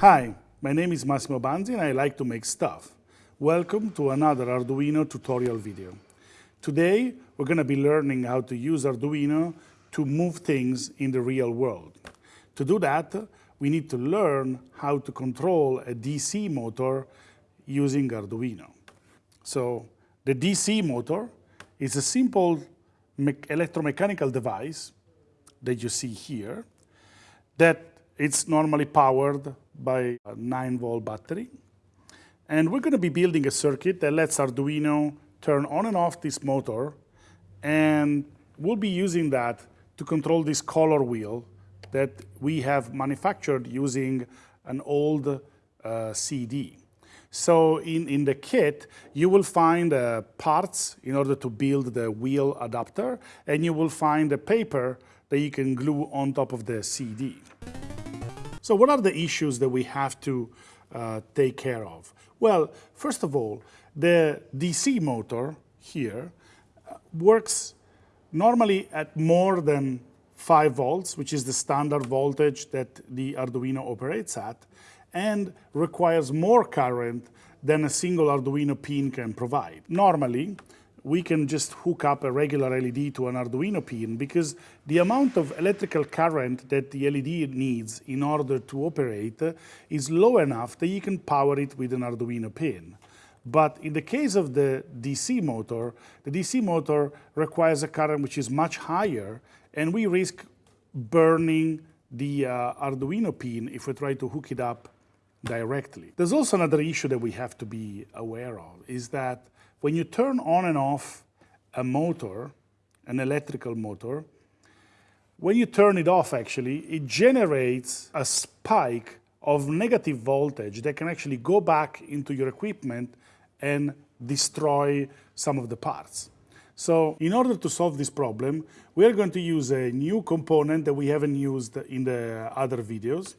Hi, my name is Massimo Banzi and I like to make stuff. Welcome to another Arduino tutorial video. Today, we're going to be learning how to use Arduino to move things in the real world. To do that, we need to learn how to control a DC motor using Arduino. So the DC motor is a simple electromechanical device that you see here that it's normally powered by a 9 volt battery. And we're going to be building a circuit that lets Arduino turn on and off this motor. And we'll be using that to control this color wheel that we have manufactured using an old uh, CD. So in, in the kit, you will find uh, parts in order to build the wheel adapter, and you will find a paper that you can glue on top of the CD. So what are the issues that we have to uh, take care of? Well, first of all, the DC motor here uh, works normally at more than 5 volts, which is the standard voltage that the Arduino operates at, and requires more current than a single Arduino pin can provide. Normally, we can just hook up a regular LED to an Arduino pin because the amount of electrical current that the LED needs in order to operate is low enough that you can power it with an Arduino pin. But in the case of the DC motor, the DC motor requires a current which is much higher and we risk burning the uh, Arduino pin if we try to hook it up directly. There's also another issue that we have to be aware of, is that when you turn on and off a motor, an electrical motor, when you turn it off actually, it generates a spike of negative voltage that can actually go back into your equipment and destroy some of the parts. So in order to solve this problem, we are going to use a new component that we haven't used in the other videos,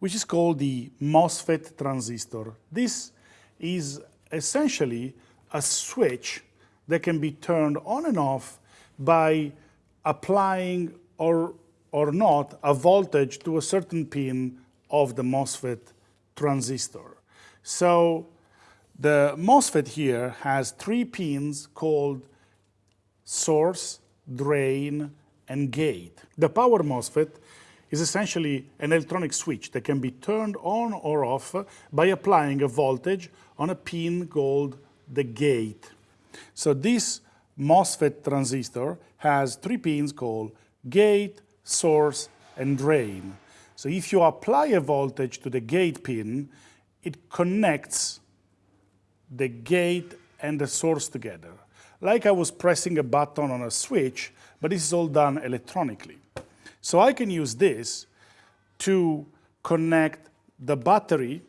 which is called the MOSFET transistor. This is essentially a switch that can be turned on and off by applying or, or not a voltage to a certain pin of the MOSFET transistor. So the MOSFET here has three pins called source, drain, and gate. The power MOSFET is essentially an electronic switch that can be turned on or off by applying a voltage on a pin called the gate. So this MOSFET transistor has three pins called gate, source, and drain. So if you apply a voltage to the gate pin, it connects the gate and the source together. Like I was pressing a button on a switch, but this is all done electronically. So I can use this to connect the battery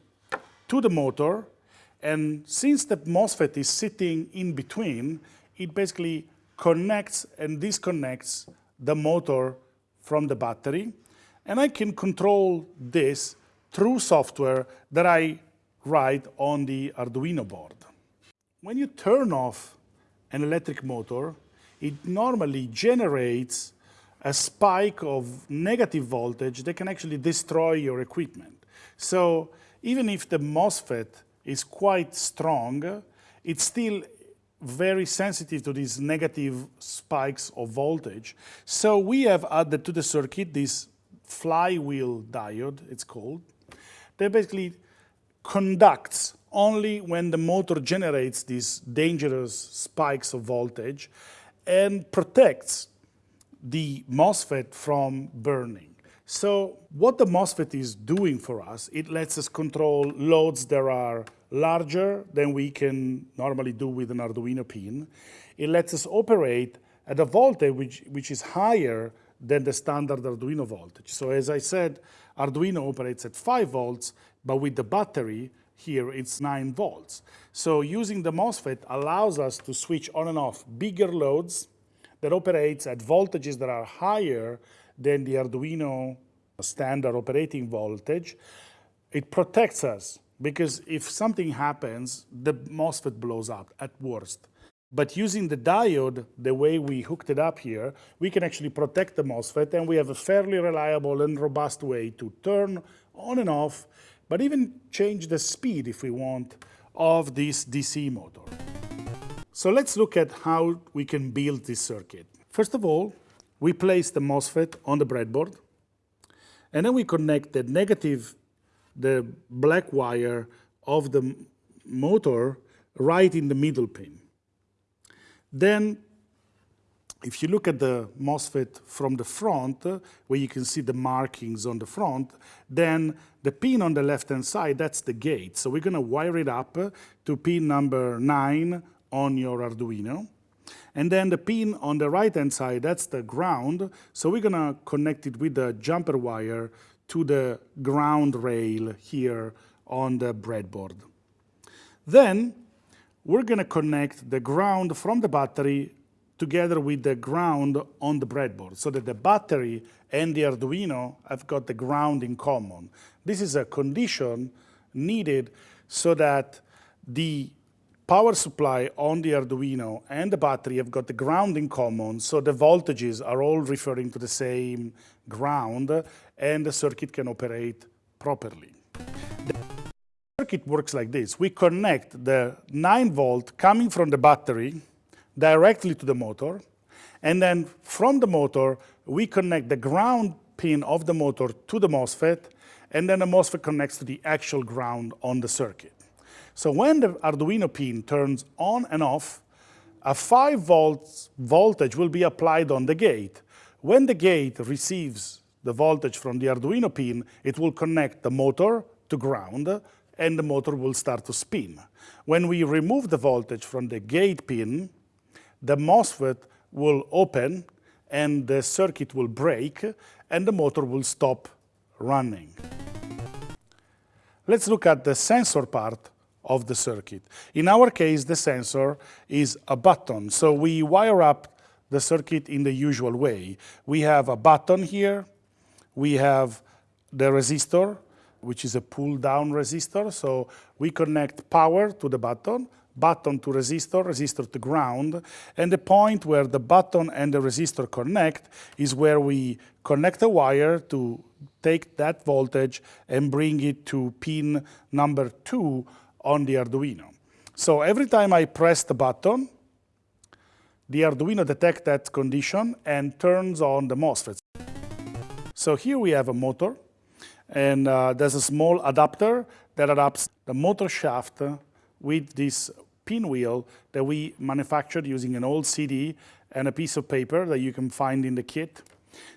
to the motor and since the MOSFET is sitting in between, it basically connects and disconnects the motor from the battery. And I can control this through software that I write on the Arduino board. When you turn off an electric motor, it normally generates a spike of negative voltage that can actually destroy your equipment. So even if the MOSFET is quite strong, it's still very sensitive to these negative spikes of voltage. So we have added to the circuit this flywheel diode, it's called, that basically conducts only when the motor generates these dangerous spikes of voltage and protects the MOSFET from burning. So what the MOSFET is doing for us, it lets us control loads that are larger than we can normally do with an Arduino pin. It lets us operate at a voltage which, which is higher than the standard Arduino voltage. So as I said, Arduino operates at 5 volts, but with the battery here it's 9 volts. So using the MOSFET allows us to switch on and off bigger loads that operates at voltages that are higher than the Arduino standard operating voltage. It protects us because if something happens, the MOSFET blows up at worst. But using the diode, the way we hooked it up here, we can actually protect the MOSFET and we have a fairly reliable and robust way to turn on and off but even change the speed if we want of this DC motor. So let's look at how we can build this circuit. First of all, we place the MOSFET on the breadboard, and then we connect the negative, the black wire of the motor right in the middle pin. Then if you look at the MOSFET from the front, where you can see the markings on the front, then the pin on the left-hand side, that's the gate. So we're going to wire it up to pin number 9 on your Arduino. And then the pin on the right-hand side, that's the ground. So we're going to connect it with the jumper wire to the ground rail here on the breadboard. Then we're going to connect the ground from the battery together with the ground on the breadboard so that the battery and the Arduino have got the ground in common. This is a condition needed so that the power supply on the Arduino and the battery have got the ground in common, so the voltages are all referring to the same ground, and the circuit can operate properly. The circuit works like this. We connect the 9 volt coming from the battery directly to the motor. And then from the motor, we connect the ground pin of the motor to the MOSFET, and then the MOSFET connects to the actual ground on the circuit. So when the Arduino pin turns on and off, a 5 volts voltage will be applied on the gate. When the gate receives the voltage from the Arduino pin, it will connect the motor to ground, and the motor will start to spin. When we remove the voltage from the gate pin, the MOSFET will open and the circuit will break and the motor will stop running. Let's look at the sensor part of the circuit. In our case, the sensor is a button. So we wire up the circuit in the usual way. We have a button here. We have the resistor, which is a pull-down resistor. So we connect power to the button button to resistor, resistor to ground, and the point where the button and the resistor connect is where we connect a wire to take that voltage and bring it to pin number two on the Arduino. So every time I press the button, the Arduino detects that condition and turns on the MOSFET. So here we have a motor, and uh, there's a small adapter that adapts the motor shaft with this pinwheel that we manufactured using an old CD and a piece of paper that you can find in the kit.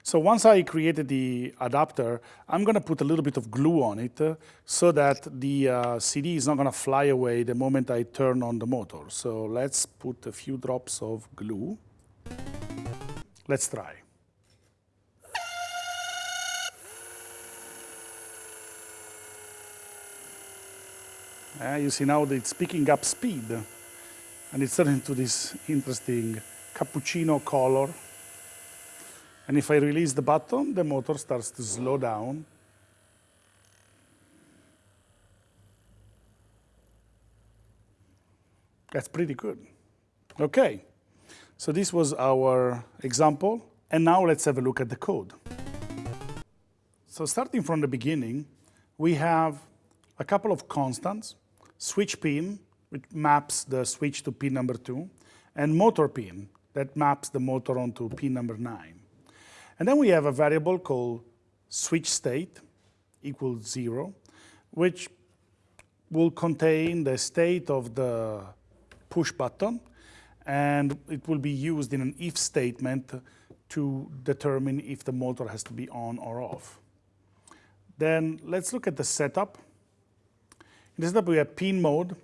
So once I created the adapter, I'm going to put a little bit of glue on it uh, so that the uh, CD is not going to fly away the moment I turn on the motor. So let's put a few drops of glue. Let's try. Uh, you see now that it's picking up speed and it's turning into this interesting cappuccino color. And if I release the button, the motor starts to slow down. That's pretty good. Okay, so this was our example. And now let's have a look at the code. So starting from the beginning, we have a couple of constants switch pin, which maps the switch to pin number two, and motor pin that maps the motor onto pin number nine. And then we have a variable called switch state equals zero, which will contain the state of the push button, and it will be used in an if statement to determine if the motor has to be on or off. Then let's look at the setup. In the setup, we have pin mode,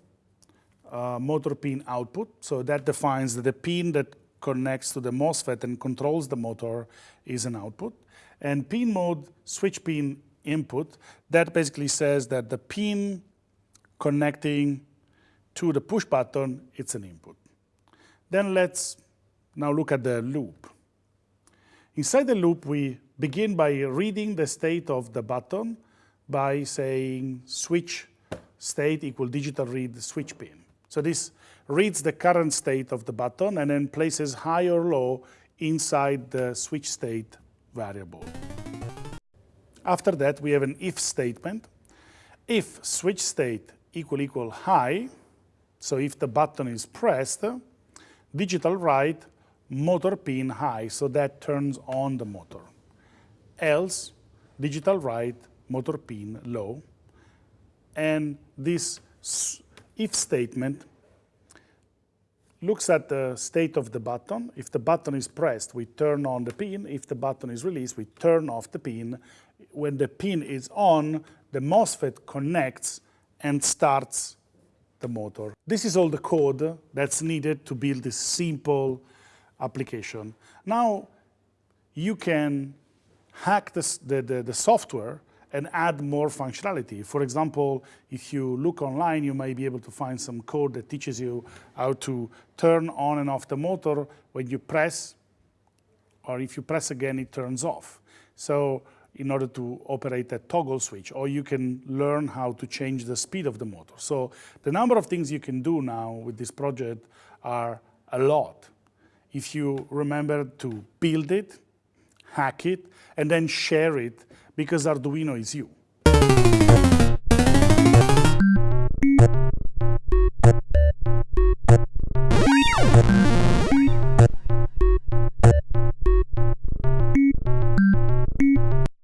uh, motor pin output. So that defines the pin that connects to the MOSFET and controls the motor is an output. And pin mode switch pin input, that basically says that the pin connecting to the push button, it's an input. Then let's now look at the loop. Inside the loop, we begin by reading the state of the button by saying switch state equal digital read switch pin. So this reads the current state of the button and then places high or low inside the switch state variable. After that, we have an if statement. if switch state equal equal high, so if the button is pressed, digital write motor pin high, so that turns on the motor. Else, digital write motor pin low. And this if statement looks at the state of the button. If the button is pressed, we turn on the pin. If the button is released, we turn off the pin. When the pin is on, the MOSFET connects and starts the motor. This is all the code that's needed to build this simple application. Now, you can hack the, the, the software and add more functionality. For example, if you look online, you may be able to find some code that teaches you how to turn on and off the motor when you press, or if you press again, it turns off. So in order to operate a toggle switch, or you can learn how to change the speed of the motor. So the number of things you can do now with this project are a lot. If you remember to build it, hack it, and then share it because Arduino is you.